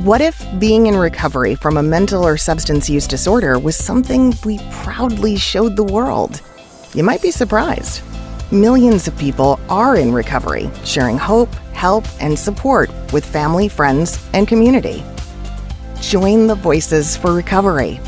What if being in recovery from a mental or substance use disorder was something we proudly showed the world? You might be surprised. Millions of people are in recovery, sharing hope, help, and support with family, friends, and community. Join the Voices for Recovery